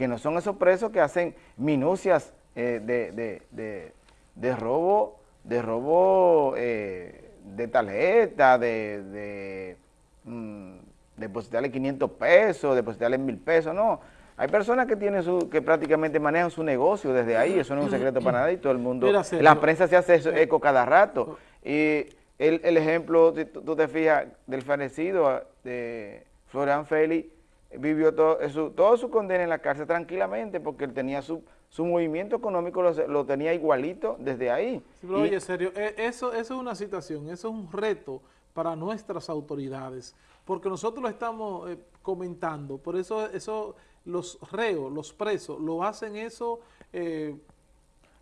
que no son esos presos que hacen minucias eh, de, robo, de robo eh, de tarjeta, de, de mm, depositarle 500 pesos, depositarle 1000 pesos, no. Hay personas que tienen su, que prácticamente manejan su negocio desde ahí, eso no es un secreto para nadie, todo el mundo, la prensa se hace eso, eco cada rato. Y el, ejemplo, tú, te fijas, del fallecido de Florian Félix, vivió todo, su, todo su condena en la cárcel tranquilamente porque él tenía su, su movimiento económico, lo, tenía igualito desde ahí. oye, serio, e, eso, eso es una situación, eso es un reto para nuestras autoridades, porque nosotros lo estamos eh, comentando, por eso, eso los reos, los presos, lo hacen eso eh,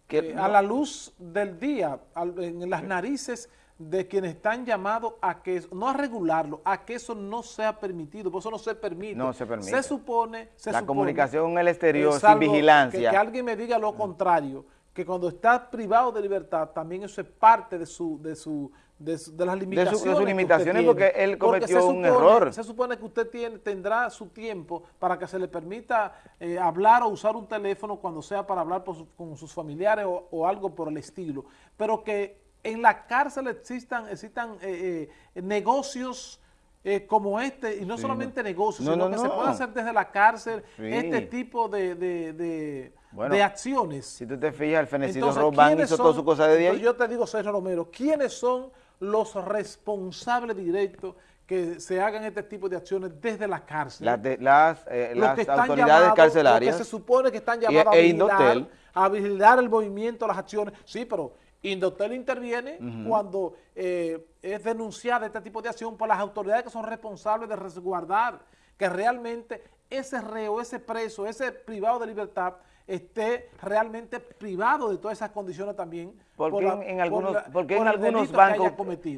que, a la luz del día, en las narices de quienes están llamados a que, no a regularlo, a que eso no sea permitido, por eso no se permite. No se permite. Se supone, se La comunicación en el exterior sin vigilancia. Que, alguien me diga lo contrario, que cuando está privado de libertad, también eso es parte de su, de su, de, las limitaciones. De, sus limitaciones porque él cometió un error. Se supone que usted tiene, tendrá su tiempo para que se le permita eh, hablar o usar un teléfono cuando sea para hablar con sus familiares o algo por el estilo, pero que en la cárcel existan, existan eh, eh, negocios eh, como este, y no solamente negocios, sino que se puede hacer desde la cárcel este tipo de, de, acciones. Si tú te fijas, el fenecido Robán hizo toda su cosa de ahí. Yo te digo, César Romero, ¿quiénes son los responsables directos que se hagan este tipo de acciones desde la cárcel? Las, las, autoridades carcelarias. que se supone que están llamados a, e vigilar, a vigilar el movimiento, las acciones. Sí, pero Indotel interviene cuando eh, es denunciada este tipo de acción por las autoridades que son responsables de resguardar que realmente ese reo, ese preso, ese privado de libertad esté realmente privado de todas esas condiciones también. Porque en algunos, porque en algunos bancos,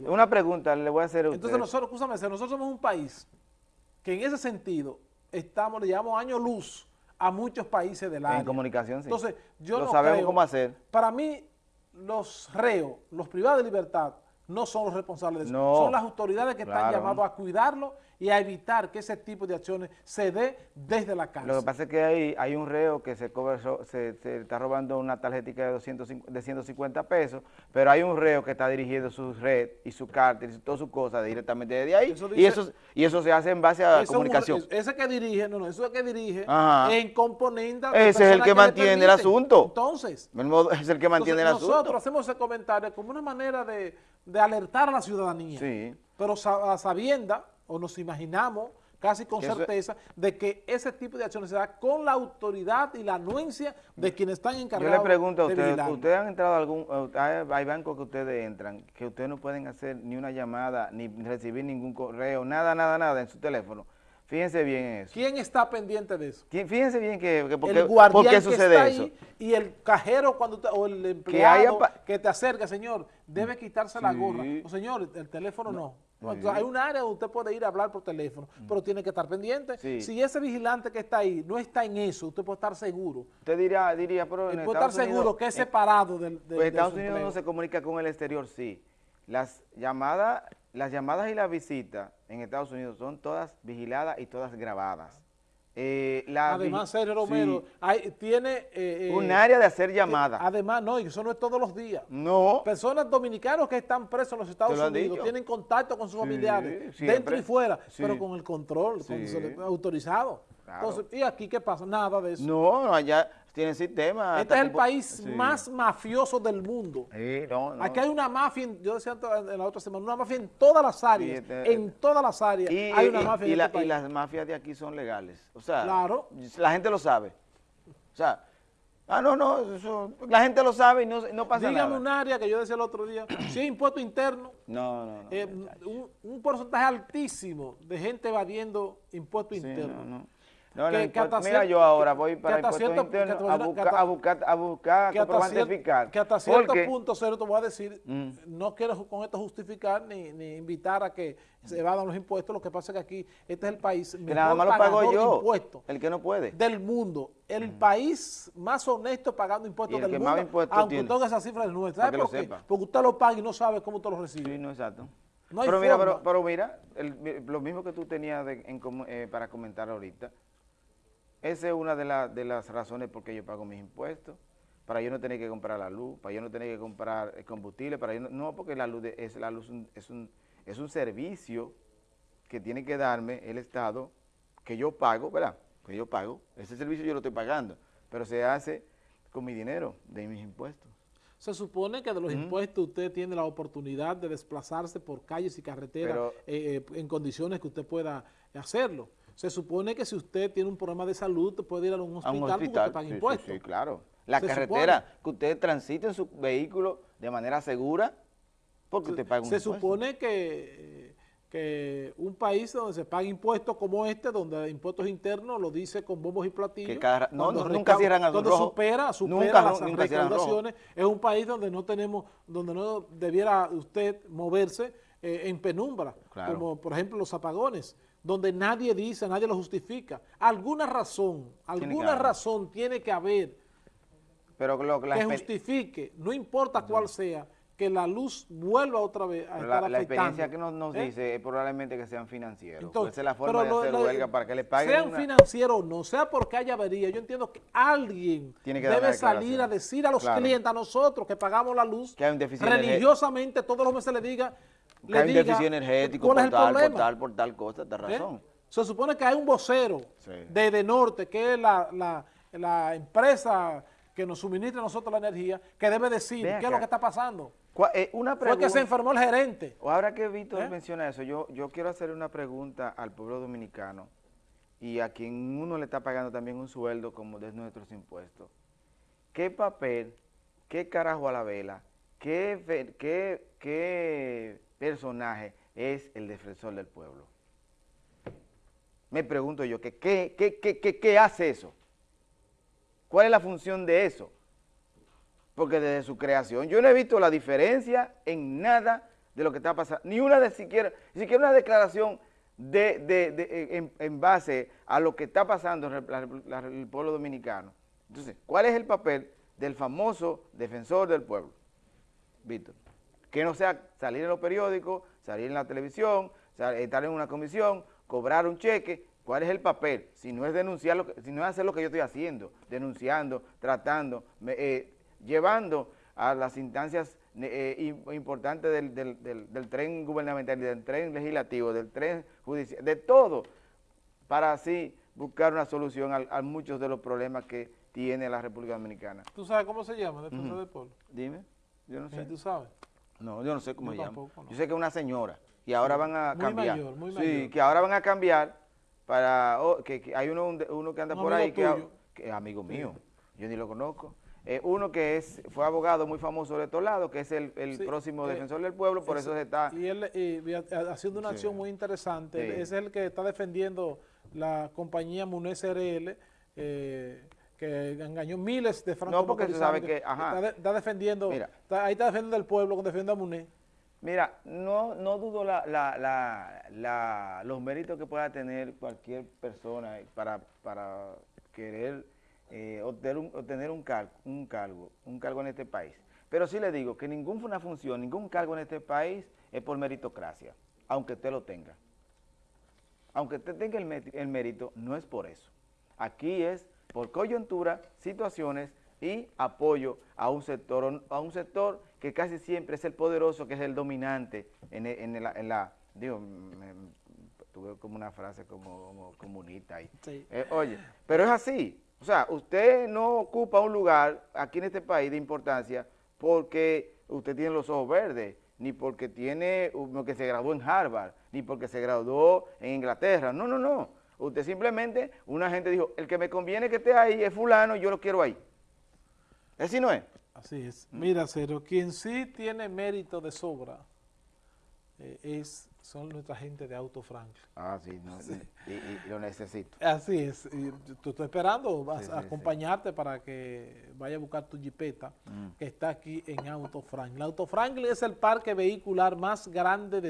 una pregunta le voy a hacer a. Entonces nosotros, escúchame, nosotros somos un país que en ese sentido estamos, le llevamos años luz a muchos países del área. En comunicación, sí. Entonces, yo Lo sabemos cómo hacer. Para mí, los reos, los privados de libertad, no son los responsables de eso. son las autoridades que están llamadas a cuidarlo y a evitar que ese tipo de acciones se dé desde la cárcel. Lo que pasa es que hay, hay un reo que se, se, está robando una tarjetita de, 250, de 150 pesos, pero hay un reo que está dirigiendo su red y su cártel y todas sus cosas directamente desde ahí, y, eso, y eso se hace en base a comunicación. ese que dirige, no, no, eso es que dirige en componente... Ese es el que, mantiene el asunto. Entonces... Es el que mantiene el asunto. Nosotros hacemos ese comentario como una manera de, de alertar a la ciudadanía, sí. pero a sabienda o nos imaginamos casi con certeza de que ese tipo de acciones se da con la autoridad y la anuencia de quienes están encargados Yo le pregunto a ustedes, ¿ustedes han entrado a algún, hay bancos que ustedes entran, que ustedes no pueden hacer ni una llamada, ni recibir ningún correo, nada, nada, nada en su teléfono? Fíjense bien eso. ¿Quién está pendiente de eso? Fíjense bien que, que porque, el guardián ¿por qué sucede que está eso? Ahí y el cajero cuando o el empleado que, te acerca, señor, debe quitarse la gorra. O señor, el teléfono no. Hay un área donde usted puede ir a hablar por teléfono, mm. pero tiene que estar pendiente. Si ese vigilante que está ahí no está en eso, usted puede estar seguro. Usted diría, diría pero en puede estar seguro que es separado del, del pues Estados Unidos no se comunica con el exterior, sí. Las llamadas, las llamadas y las visitas en Estados Unidos son todas vigiladas y todas grabadas. Eh, además, Sergio Romero, tiene... Eh, eh, un área de hacer llamadas. además, no, y eso no es todos los días. No. Personas dominicanos que están presos en los Estados Unidos tienen contacto con sus familiares, dentro y fuera, pero con el control, autorizado. Entonces, ¿y aquí qué pasa? Nada de eso. No, allá tienen sistema. Este es el país más mafioso del mundo. Aquí hay una mafia, yo decía en la otra semana, una mafia en todas las áreas, este, en todas las áreas hay una mafia y, en este y las mafias de aquí son legales. O sea, claro. la gente lo sabe. O sea, ah, no, no, eso, la gente lo sabe y no, no pasa nada. Dígame un área que yo decía el otro día, si hay impuesto interno, no, no, no, eh, un, porcentaje altísimo de gente evadiendo impuesto interno. No, no. No, que, mira, yo ahora voy para el puesto interno a, buscar, a buscar, a buscar, que hasta, cierto, que hasta cierto punto, Cero, te voy a decir, mm. no quiero con esto justificar ni, ni, invitar a que se evadan los impuestos, lo que pasa es que aquí, este es el país que nada más lo pago yo, el que no puede. Del mundo, el mm. país más honesto pagando impuestos del mundo, aunque todas esas cifras nuestras. ¿Sabe por qué? Porque usted lo paga y no sabe cómo usted lo recibe. Sí, no, exacto. pero, mira, pero, mira, lo mismo que tú tenías de, en, eh, para comentar ahorita, esa es una de, la- de las razones por qué yo pago mis impuestos, para yo no tener que comprar la luz, para yo no tener que comprar el combustible, para yo no, no, porque la luz de- es, la luz un- es, un, es un servicio que tiene que darme el Estado, que yo pago, ¿verdad? Que yo pago, ese servicio yo lo estoy pagando, pero se hace con mi dinero, de mis impuestos. Se supone que de los impuestos usted tiene la oportunidad de desplazarse por calles y carreteras eh, eh, en condiciones que usted pueda hacerlo. Se supone que si usted tiene un problema de salud, puede ir a un a hospital, un porque usted paga sí, impuestos. sí, claro. La Se carretera, que usted transite en su vehículo de manera segura, porque usted paga un Se impuesto. supone que, que un país donde se paga impuestos como este, donde impuestos internos lo dice con bombos y platillos. Que cada ra- no, nunca cierran al Cuando rojo. supera, supera Nunca, las nunca recaudaciones, es un país donde no tenemos, donde no debiera usted moverse eh, en penumbra, Claro. como por ejemplo los apagones, donde nadie dice, nadie lo justifica. Alguna razón, alguna razón tiene que haber Pero lo que la, que exper- justifique, no importa cuál sea, que la luz vuelva otra vez a estar la, la experiencia que nos, nos ¿Eh? dice es probablemente que sean financieros. Entonces, esa es la forma de hacer lo- huelga para que le paguen Sean una- financieros o no, sea porque haya avería, yo entiendo que alguien Tiene que debe salir a decir a los Claro. clientes, a nosotros que pagamos la luz, Que hay un religiosamente todos los meses le diga, que le hay un diga déficit energético por tal, por tal, por tal cosa, de ¿Eh? razón. Se supone que hay un vocero Sí. de, de Norte, que es la, la- la empresa que nos suministra a nosotros la energía, que debe decir Ven qué es lo que está pasando. Eh, una Fue pregunta. que se enfermó el gerente. O Ahora que Víctor ¿Eh? menciona eso, yo, yo quiero hacer una pregunta al pueblo dominicano y a quien uno le está pagando también un sueldo como de nuestros impuestos. ¿Qué papel, qué carajo a la vela, qué, qué, qué personaje es el defensor del pueblo? Me pregunto yo, ¿qué, qué, qué, qué, hace eso? ¿Cuál es la función de eso? Porque desde su creación yo no he visto la diferencia en nada de lo que está pasando, ni una de siquiera, ni siquiera una declaración de, de- en, base a lo que está pasando en el pueblo dominicano. Entonces, ¿cuál es el papel del famoso defensor del pueblo? Víctor. Que no sea salir en los periódicos, salir en la televisión, estar en una comisión, cobrar un cheque. ¿Cuál es el papel? Si no es denunciar, lo que, si no es hacer lo que yo estoy haciendo, denunciando, tratando, eh, llevando a las instancias eh, im- importantes del, del- del- del tren gubernamental, del tren legislativo, del tren judicial, de todo, para así buscar una solución a, a muchos de los problemas que tiene la República Dominicana. ¿Tú sabes cómo se llama, defensor del pueblo? Dime, yo no sé. ¿Tú sabes? No, yo no sé cómo Yo se llama. tampoco, no. Yo sé que es una señora y ahora van a Muy cambiar. mayor, muy sí, mayor. que ahora van a cambiar para oh, que, que hay uno, uno que anda Un por ahí que, tuyo. que es amigo mío. Yo ni lo conozco. Eh, uno que es fue abogado muy famoso de estos lados, que es el, el Sí, próximo eh, defensor del pueblo, por eso se está Y él eh, y haciendo una Sí. acción muy interesante. Sí. Ese es el que está defendiendo la compañía Munez RL, eh, que engañó miles de francos No, porque se sabe que- ajá. Está, de- está defendiendo, Mira. está- ahí está defendiendo el pueblo defiende a Munez. Mira, no, no dudo la, la- la- la- los méritos que pueda tener cualquier persona para, para querer eh, obtener, un, obtener un, car- un cargo, un cargo en este país. Pero sí le digo que ninguna función, ningún cargo en este país es por meritocracia, aunque usted lo tenga. Aunque usted tenga el, el mérito, no es por eso. Aquí es por coyuntura, situaciones y apoyo a un sector, a un sector que casi siempre es el poderoso, que es el dominante en, e- en la, en la- digo, me- tuve como una frase como, como comunista ahí. Sí. Eh, oye, pero es así. O sea, usted no ocupa un lugar aquí en este país de importancia porque usted tiene los ojos verdes, ni porque tiene que se graduó en Harvard, ni porque se graduó en Inglaterra. No, no, no. Usted simplemente, una gente dijo, el que me conviene que esté ahí es fulano, yo lo quiero ahí. Así no es. Así es. Mira, Cero, quien sí tiene mérito de sobra eh, es, son nuestra gente de Auto Franklin. Ah, sí, no, Y, y- y lo necesito. Así es, y estoy esperando vas Sí, a sí, acompañarte para que vaya a buscar tu jipeta Mm. que está aquí en Auto Franklin. Auto Franklin es el parque vehicular más grande de